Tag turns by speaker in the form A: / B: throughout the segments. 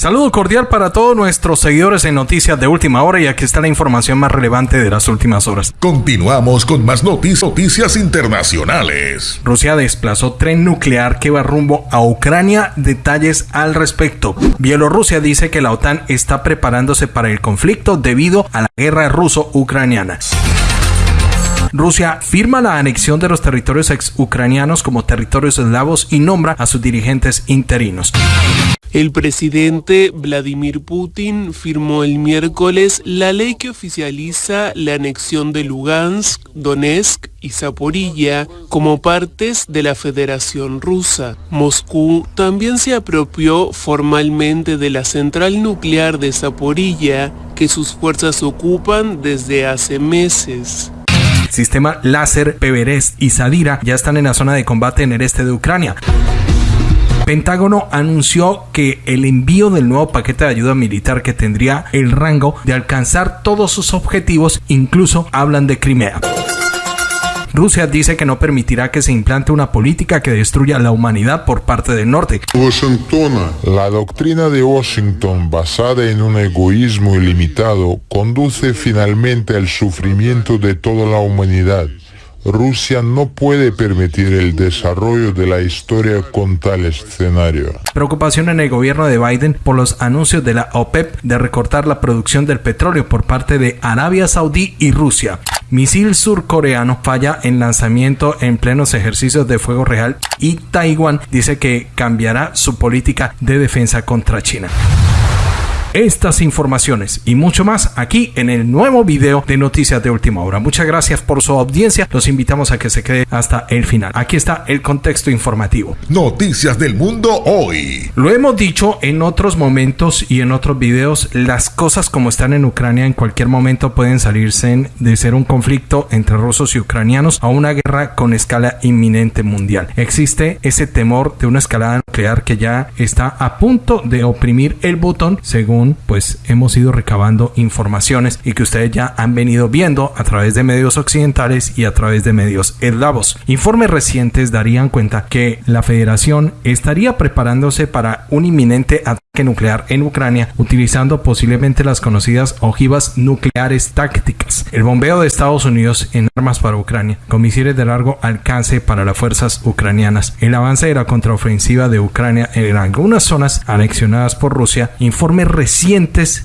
A: Saludo cordial para todos nuestros seguidores en Noticias de Última Hora y aquí está la información más relevante de las últimas horas.
B: Continuamos con más noticias, noticias internacionales.
A: Rusia desplazó tren nuclear que va rumbo a Ucrania. Detalles al respecto. Bielorrusia dice que la OTAN está preparándose para el conflicto debido a la guerra ruso-ucraniana. Rusia firma la anexión de los territorios ex-ucranianos como territorios eslavos y nombra a sus dirigentes interinos.
C: El presidente Vladimir Putin firmó el miércoles la ley que oficializa la anexión de Lugansk, Donetsk y Zaporilla como partes de la Federación Rusa. Moscú también se apropió formalmente de la central nuclear de Zaporilla que sus fuerzas ocupan desde hace meses
A: sistema láser Peverest y Sadira ya están en la zona de combate en el este de Ucrania. Pentágono anunció que el envío del nuevo paquete de ayuda militar que tendría el rango de alcanzar todos sus objetivos, incluso hablan de Crimea. Rusia dice que no permitirá que se implante una política que destruya la humanidad por parte del norte.
D: La doctrina de Washington basada en un egoísmo ilimitado conduce finalmente al sufrimiento de toda la humanidad. Rusia no puede permitir el desarrollo de la historia con tal escenario.
A: Preocupación en el gobierno de Biden por los anuncios de la OPEP de recortar la producción del petróleo por parte de Arabia Saudí y Rusia. Misil surcoreano falla en lanzamiento en plenos ejercicios de fuego real y Taiwán dice que cambiará su política de defensa contra China estas informaciones y mucho más aquí en el nuevo video de Noticias de Última Hora. Muchas gracias por su audiencia. Los invitamos a que se quede hasta el final. Aquí está el contexto informativo.
B: Noticias del mundo hoy.
A: Lo hemos dicho en otros momentos y en otros videos, las cosas como están en Ucrania en cualquier momento pueden salirse de ser un conflicto entre rusos y ucranianos a una guerra con escala inminente mundial. Existe ese temor de una escalada nuclear que ya está a punto de oprimir el botón según pues hemos ido recabando informaciones y que ustedes ya han venido viendo a través de medios occidentales y a través de medios eslavos. Informes recientes darían cuenta que la federación estaría preparándose para un inminente ataque nuclear en Ucrania utilizando posiblemente las conocidas ojivas nucleares tácticas. El bombeo de Estados Unidos en armas para Ucrania con misiles de largo alcance para las fuerzas ucranianas. El avance de la contraofensiva de Ucrania en algunas zonas anexionadas por Rusia. Informes recientes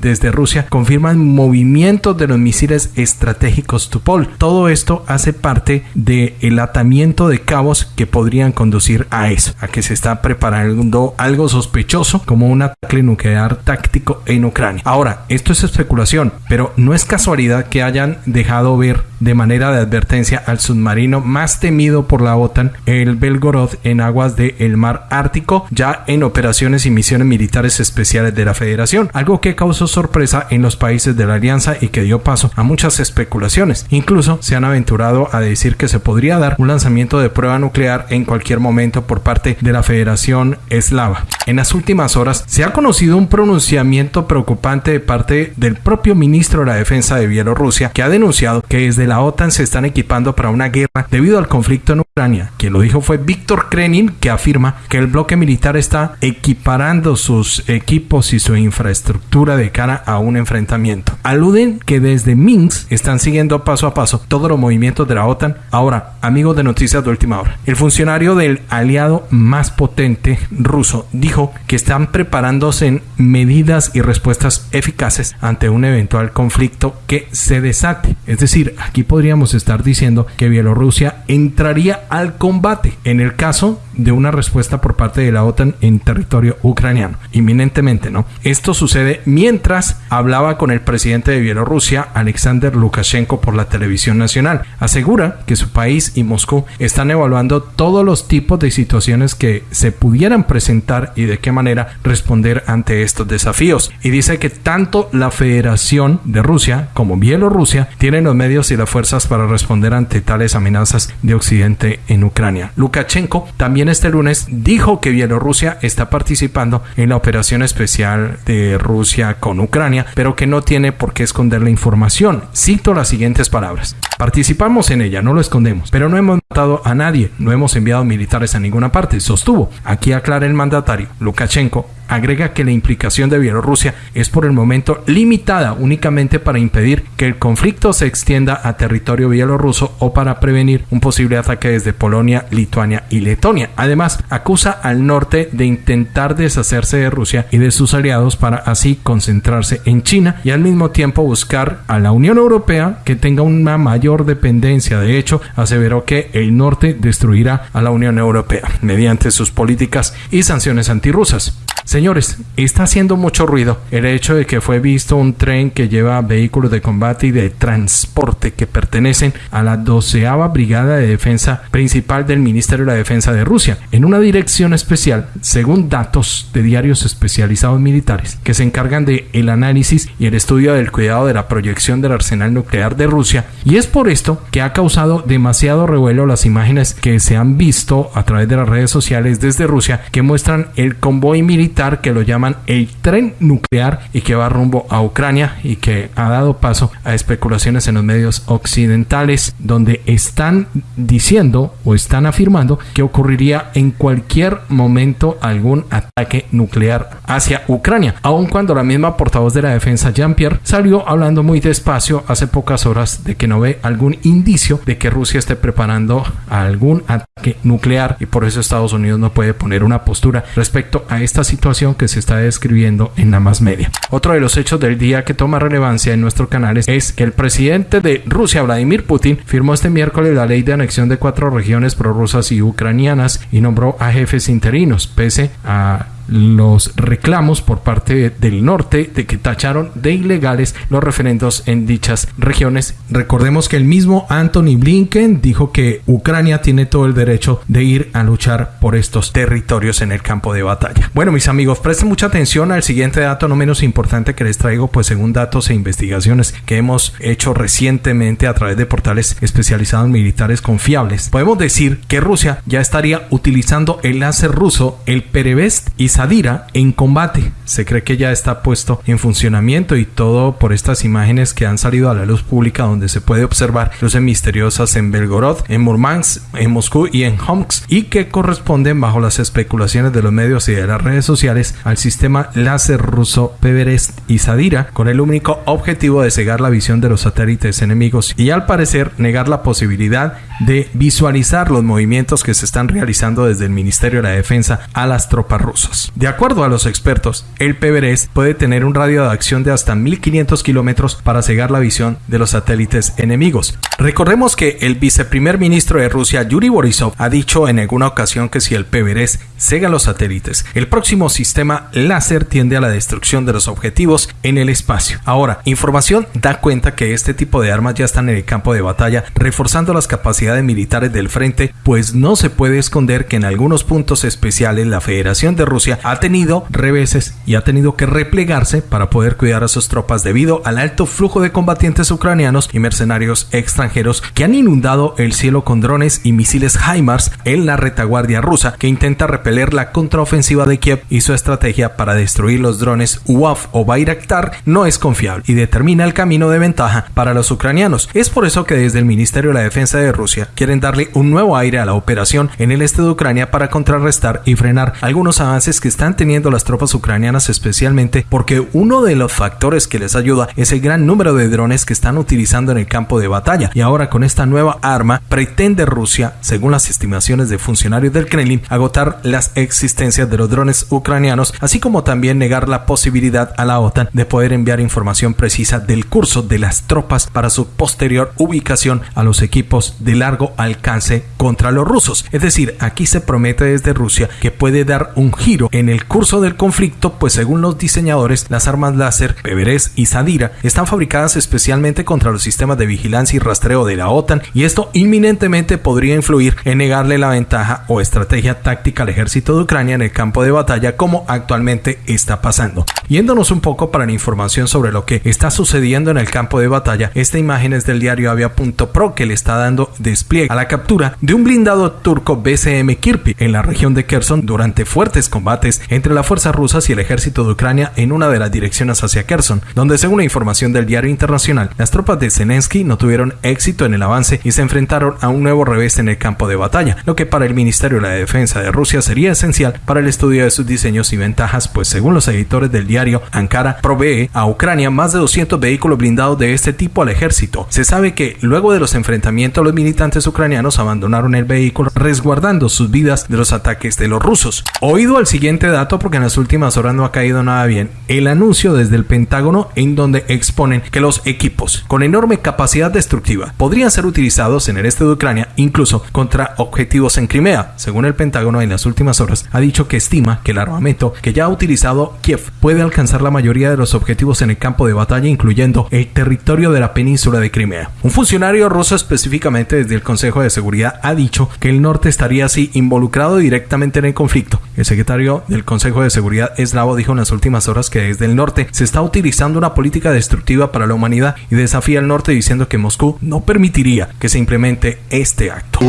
A: desde Rusia confirman movimientos de los misiles estratégicos Tupol. Todo esto hace parte del atamiento de cabos que podrían conducir a eso, a que se está preparando algo sospechoso como una ataque nuclear táctico en Ucrania. Ahora, esto es especulación, pero no es casualidad que hayan dejado ver de manera de advertencia al submarino más temido por la OTAN, el Belgorod, en aguas del mar Ártico, ya en operaciones y misiones militares especiales de la Federación, algo que causó sorpresa en los países de la alianza y que dio paso a muchas especulaciones. Incluso se han aventurado a decir que se podría dar un lanzamiento de prueba nuclear en cualquier momento por parte de la Federación Eslava. En las últimas horas se ha conocido un pronunciamiento preocupante de parte del propio ministro de la Defensa de Bielorrusia que ha denunciado que desde la OTAN se están equipando para una guerra debido al conflicto en Ucrania. Quien lo dijo fue Víctor Krenin, que afirma que el bloque militar está equiparando sus equipos y su infraestructura de cara a un enfrentamiento. Aluden que desde Minsk están siguiendo paso a paso todos los movimientos de la OTAN. Ahora, amigos de noticias de última hora, el funcionario del aliado más potente ruso dijo que están preparándose en medidas y respuestas eficaces ante un eventual conflicto que se desate. Es decir, aquí podríamos estar diciendo que Bielorrusia entraría al combate en el caso de una respuesta por parte de la OTAN en territorio ucraniano, inminentemente, ¿no? Esto sucede mientras hablaba con el presidente de Bielorrusia, Alexander Lukashenko, por la televisión nacional. Asegura que su país y Moscú están evaluando todos los tipos de situaciones que se pudieran presentar y de qué manera responder ante estos desafíos. Y dice que tanto la Federación de Rusia como Bielorrusia tienen los medios y las fuerzas para responder ante tales amenazas de Occidente en Ucrania. Lukashenko también este lunes dijo que Bielorrusia está participando en la operación especial de Rusia con Ucrania, pero que no tiene por qué esconder la información. Cito las siguientes palabras. Participamos en ella, no lo escondemos, pero no hemos matado a nadie, no hemos enviado militares a ninguna parte, sostuvo. Aquí aclara el mandatario. Lukashenko agrega que la implicación de Bielorrusia es por el momento limitada únicamente para impedir que el conflicto se extienda a territorio bielorruso o para prevenir un posible ataque desde Polonia, Lituania y Letonia. Además, acusa al norte de intentar deshacerse de Rusia y de sus aliados para así concentrarse en China y al mismo tiempo buscar a la Unión Europea que tenga una mayor dependencia. De hecho, aseveró que el norte destruirá a la Unión Europea mediante sus políticas y sanciones antirrusas. Señores, está haciendo mucho ruido el hecho de que fue visto un tren que lleva vehículos de combate y de transporte que pertenecen a la doceava Brigada de Defensa principal del Ministerio de la Defensa de Rusia, en una dirección especial, según datos de diarios especializados militares que se encargan de el análisis y el estudio del cuidado de la proyección del arsenal nuclear de Rusia, y es por esto que ha causado demasiado revuelo las imágenes que se han visto a través de las redes sociales desde Rusia que muestran el convoy militar que lo llaman el tren nuclear y que va rumbo a Ucrania y que ha dado paso a especulaciones en los medios occidentales donde están diciendo o están afirmando que ocurriría en cualquier momento algún ataque nuclear hacia Ucrania, aun cuando la misma portavoz de la defensa Jean-Pierre salió hablando muy despacio hace pocas horas de que no ve algún indicio de que Rusia esté preparando algún ataque nuclear y por eso Estados Unidos no puede poner una postura respecto a esta situación que se está describiendo en la más media. Otro de los hechos del día que toma relevancia en nuestro canal es que el presidente de Rusia, Vladimir Putin, firmó este miércoles la ley de anexión de cuatro regiones prorrusas y ucranianas y nombró a jefes interinos, pese a los reclamos por parte del norte de que tacharon de ilegales los referendos en dichas regiones. Recordemos que el mismo Anthony Blinken dijo que Ucrania tiene todo el derecho de ir a luchar por estos territorios en el campo de batalla. Bueno, mis amigos, presten mucha atención al siguiente dato no menos importante que les traigo, pues según datos e investigaciones que hemos hecho recientemente a través de portales especializados militares confiables, podemos decir que Rusia ya estaría utilizando el láser ruso, el Perevest y Sadira en combate. Se cree que ya está puesto en funcionamiento y todo por estas imágenes que han salido a la luz pública donde se puede observar luces misteriosas en Belgorod, en Murmansk, en Moscú y en Homsk y que corresponden bajo las especulaciones de los medios y de las redes sociales al sistema láser ruso Peverest y Sadira con el único objetivo de cegar la visión de los satélites enemigos y al parecer negar la posibilidad de visualizar los movimientos que se están realizando desde el Ministerio de la Defensa a las tropas rusas. De acuerdo a los expertos, el PBRS puede tener un radio de acción de hasta 1500 kilómetros para cegar la visión de los satélites enemigos. Recordemos que el viceprimer ministro de Rusia, Yuri Borisov, ha dicho en alguna ocasión que si el PBRS cega los satélites, el próximo sistema láser tiende a la destrucción de los objetivos en el espacio. Ahora, información da cuenta que este tipo de armas ya están en el campo de batalla, reforzando las capacidades militares del frente, pues no se puede esconder que en algunos puntos especiales la Federación de Rusia ha tenido reveses y ha tenido que replegarse para poder cuidar a sus tropas debido al alto flujo de combatientes ucranianos y mercenarios extranjeros que han inundado el cielo con drones y misiles HIMARS en la retaguardia rusa que intenta repeler la contraofensiva de Kiev y su estrategia para destruir los drones UAV o Bayraktar no es confiable y determina el camino de ventaja para los ucranianos. Es por eso que desde el Ministerio de la Defensa de Rusia quieren darle un nuevo aire a la operación en el este de Ucrania para contrarrestar y frenar algunos avances que están teniendo las tropas ucranianas especialmente porque uno de los factores que les ayuda es el gran número de drones que están utilizando en el campo de batalla. Y ahora con esta nueva arma pretende Rusia, según las estimaciones de funcionarios del Kremlin, agotar las existencias de los drones ucranianos, así como también negar la posibilidad a la OTAN de poder enviar información precisa del curso de las tropas para su posterior ubicación a los equipos de largo alcance contra los rusos. Es decir, aquí se promete desde Rusia que puede dar un giro en el curso del conflicto, pues según los diseñadores, las armas láser Peveres y Sadira están fabricadas especialmente contra los sistemas de vigilancia y rastreo de la OTAN y esto inminentemente podría influir en negarle la ventaja o estrategia táctica al ejército de Ucrania en el campo de batalla como actualmente está pasando. Yéndonos un poco para la información sobre lo que está sucediendo en el campo de batalla, esta imagen es del diario Avia.pro que le está dando despliegue a la captura de un blindado turco BCM Kirpi en la región de Kherson durante fuertes combates entre las fuerzas rusas y el ejército de Ucrania en una de las direcciones hacia Kherson, donde según la información del diario internacional, las tropas de Zelensky no tuvieron éxito en el avance y se enfrentaron a un nuevo revés en el campo de batalla, lo que para el Ministerio de la Defensa de Rusia sería esencial para el estudio de sus diseños y ventajas, pues según los editores del diario, Ankara provee a Ucrania más de 200 vehículos blindados de este tipo al ejército. Se sabe que luego de los enfrentamientos los ucranianos abandonaron el vehículo resguardando sus vidas de los ataques de los rusos. Oído al siguiente dato porque en las últimas horas no ha caído nada bien, el anuncio desde el Pentágono en donde exponen que los equipos con enorme capacidad destructiva podrían ser utilizados en el este de Ucrania incluso contra objetivos en Crimea. Según el Pentágono en las últimas horas ha dicho que estima que el armamento que ya ha utilizado Kiev puede alcanzar la mayoría de los objetivos en el campo de batalla incluyendo el territorio de la península de Crimea. Un funcionario ruso específicamente el Consejo de Seguridad ha dicho que el norte estaría así involucrado directamente en el conflicto. El secretario del Consejo de Seguridad eslavo dijo en las últimas horas que desde el norte se está utilizando una política destructiva para la humanidad y desafía al norte diciendo que Moscú no permitiría que se implemente este acto.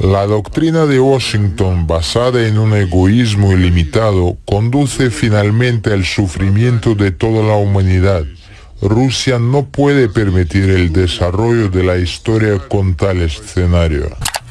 D: La doctrina de Washington basada en un egoísmo ilimitado conduce finalmente al sufrimiento de toda la humanidad. Rusia no puede permitir el desarrollo de la historia con tal escenario.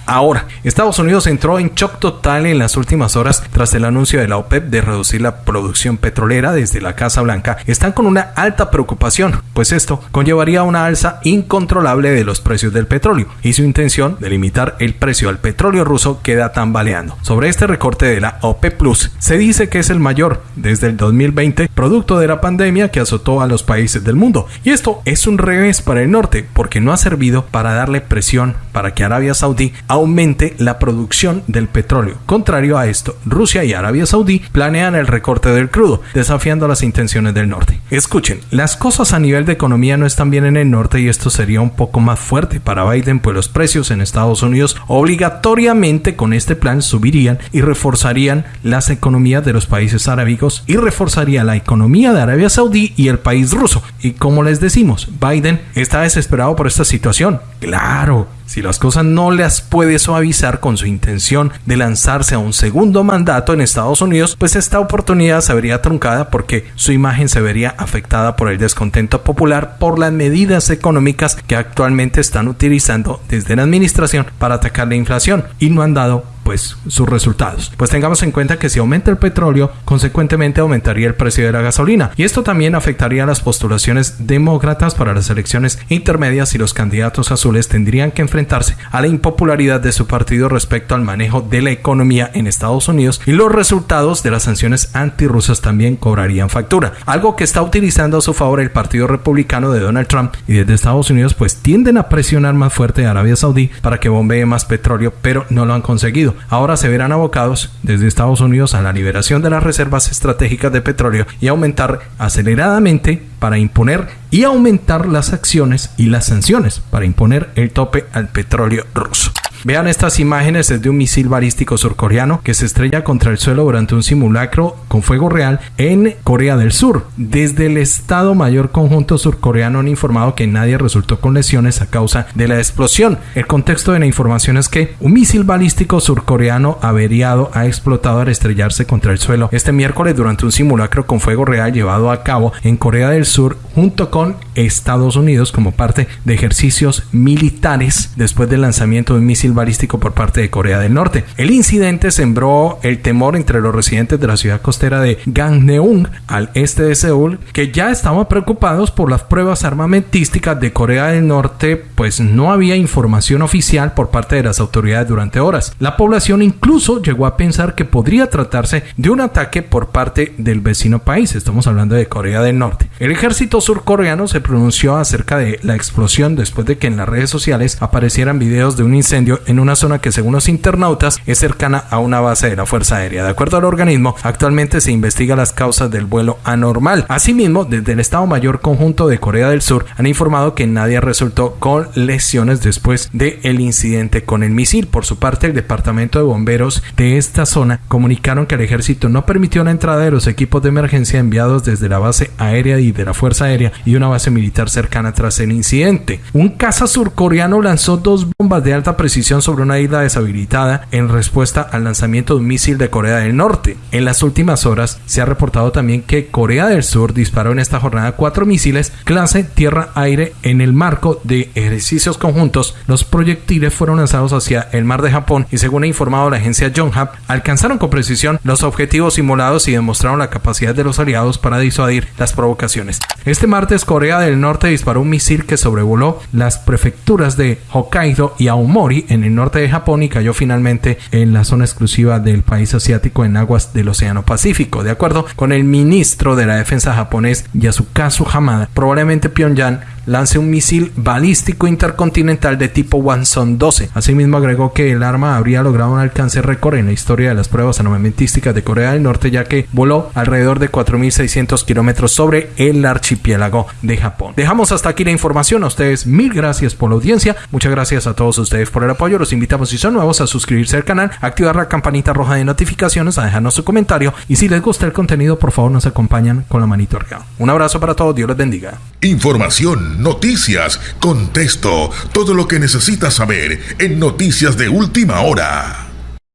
A: Ahora, Estados Unidos entró en shock total en las últimas horas tras el anuncio de la OPEP de reducir la producción petrolera desde la Casa Blanca. Están con una alta preocupación, pues esto conllevaría una alza incontrolable de los precios del petróleo y su intención de limitar el precio al petróleo ruso queda tambaleando. Sobre este recorte de la OPEP Plus, se dice que es el mayor desde el 2020, producto de la pandemia que azotó a los países del mundo. Y esto es un revés para el norte, porque no ha servido para darle presión para que Arabia Saudí aumente la producción del petróleo. Contrario a esto, Rusia y Arabia Saudí planean el recorte del crudo, desafiando las intenciones del norte. Escuchen, las cosas a nivel de economía no están bien en el norte y esto sería un poco más fuerte para Biden, pues los precios en Estados Unidos obligatoriamente con este plan subirían y reforzarían las economías de los países arábicos y reforzaría la economía de Arabia Saudí y el país ruso. Y como les decimos, Biden está desesperado por esta situación. Claro, si las cosas no las puede suavizar con su intención de lanzarse a un segundo mandato en Estados Unidos, pues esta oportunidad se vería truncada porque su imagen se vería afectada por el descontento popular por las medidas económicas que actualmente están utilizando desde la administración para atacar la inflación y no han dado pues sus resultados. Pues tengamos en cuenta que si aumenta el petróleo, consecuentemente aumentaría el precio de la gasolina y esto también afectaría las postulaciones demócratas para las elecciones intermedias y los candidatos azules tendrían que enfrentarse a la impopularidad de su partido respecto al manejo de la economía en Estados Unidos y los resultados de las sanciones antirrusas también cobrarían factura, algo que está utilizando a su favor el Partido Republicano de Donald Trump y desde Estados Unidos pues tienden a presionar más fuerte a Arabia Saudí para que bombee más petróleo, pero no lo han conseguido ahora se verán abocados desde Estados Unidos a la liberación de las reservas estratégicas de petróleo y aumentar aceleradamente para imponer y aumentar las acciones y las sanciones para imponer el tope al petróleo ruso. Vean estas imágenes desde un misil balístico surcoreano que se estrella contra el suelo durante un simulacro con fuego real en Corea del Sur. Desde el Estado Mayor Conjunto Surcoreano han informado que nadie resultó con lesiones a causa de la explosión. El contexto de la información es que un misil balístico surcoreano averiado ha explotado al estrellarse contra el suelo este miércoles durante un simulacro con fuego real llevado a cabo en Corea del Sur junto con Estados Unidos como parte de ejercicios militares después del lanzamiento de un misil balístico por parte de Corea del Norte. El incidente sembró el temor entre los residentes de la ciudad costera de Gangneung, al este de Seúl, que ya estaban preocupados por las pruebas armamentísticas de Corea del Norte, pues no había información oficial por parte de las autoridades durante horas. La población incluso llegó a pensar que podría tratarse de un ataque por parte del vecino país, estamos hablando de Corea del Norte. El ejército surcoreano se pronunció acerca de la explosión después de que en las redes sociales aparecieran videos de un incendio en una zona que según los internautas es cercana a una base de la Fuerza Aérea. De acuerdo al organismo, actualmente se investiga las causas del vuelo anormal. Asimismo, desde el Estado Mayor Conjunto de Corea del Sur han informado que nadie resultó con lesiones después del el incidente con el misil. Por su parte, el Departamento departamento de bomberos de esta zona comunicaron que el ejército no permitió la entrada de los equipos de emergencia enviados desde la base aérea y de la Fuerza Aérea y una base militar cercana tras el incidente. Un caza surcoreano lanzó dos bombas de alta precisión sobre una isla deshabilitada en respuesta al lanzamiento de un misil de Corea del Norte. En las últimas horas se ha reportado también que Corea del Sur disparó en esta jornada cuatro misiles clase tierra-aire en el marco de ejercicios conjuntos. Los proyectiles fueron lanzados hacia el mar de Japón y según informado la agencia Yonhap, alcanzaron con precisión los objetivos simulados y demostraron la capacidad de los aliados para disuadir las provocaciones. Este martes Corea del Norte disparó un misil que sobrevoló las prefecturas de Hokkaido y Aomori en el norte de Japón y cayó finalmente en la zona exclusiva del país asiático en aguas del Océano Pacífico. De acuerdo con el ministro de la defensa japonés Yasukazu Hamada, probablemente Pyongyang lance un misil balístico intercontinental de tipo Wanson 12. Asimismo agregó que el arma habría logrado un alcance récord en la historia de las pruebas armamentísticas de Corea del Norte ya que voló alrededor de 4.600 kilómetros sobre el archipiélago de Japón. Dejamos hasta aquí la información. A ustedes mil gracias por la audiencia. Muchas gracias a todos ustedes por el apoyo. Los invitamos si son nuevos a suscribirse al canal, activar la campanita roja de notificaciones, a dejarnos su comentario y si les gusta el contenido por favor nos acompañan con la manito arriba. Un abrazo para todos. Dios les bendiga.
B: Información noticias, contexto, todo lo que necesitas saber en Noticias de Última Hora.